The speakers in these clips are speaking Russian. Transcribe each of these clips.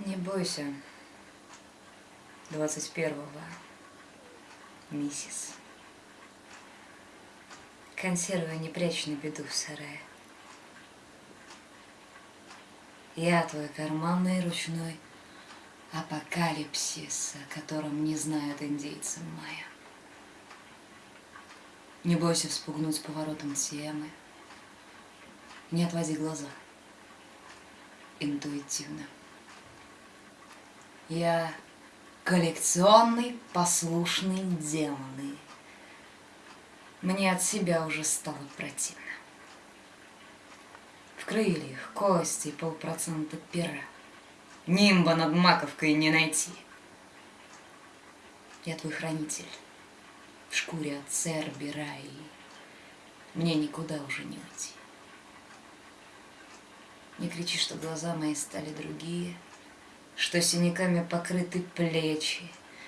Не бойся. 21-го. Миссис. Консервы не прячь на беду в сарае. Я твой карманный ручной апокалипсис, о котором не знают индейцы майя. Не бойся вспугнуть поворотом темы. Не отводи глаза. Интуитивно. Я коллекционный послушный демоны. Мне от себя уже стало противно. В крыльях кости полпроцента пера. Нимба над маковкой не найти. Я твой хранитель в шкуре от Цербера, и мне никуда уже не уйти. Не кричи, что глаза мои стали другие, что синяками покрыты плечи.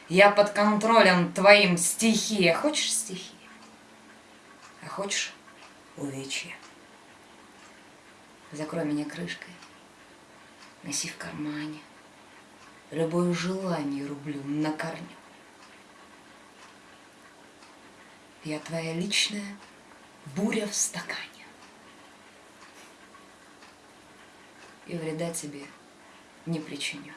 Я под контролем твоим стихи. А хочешь стихи? А хочешь увечья? Закрой меня крышкой, носи в кармане. Любое желание рублю на корню. Я твоя личная буря в стакане. И вреда тебе не причиню.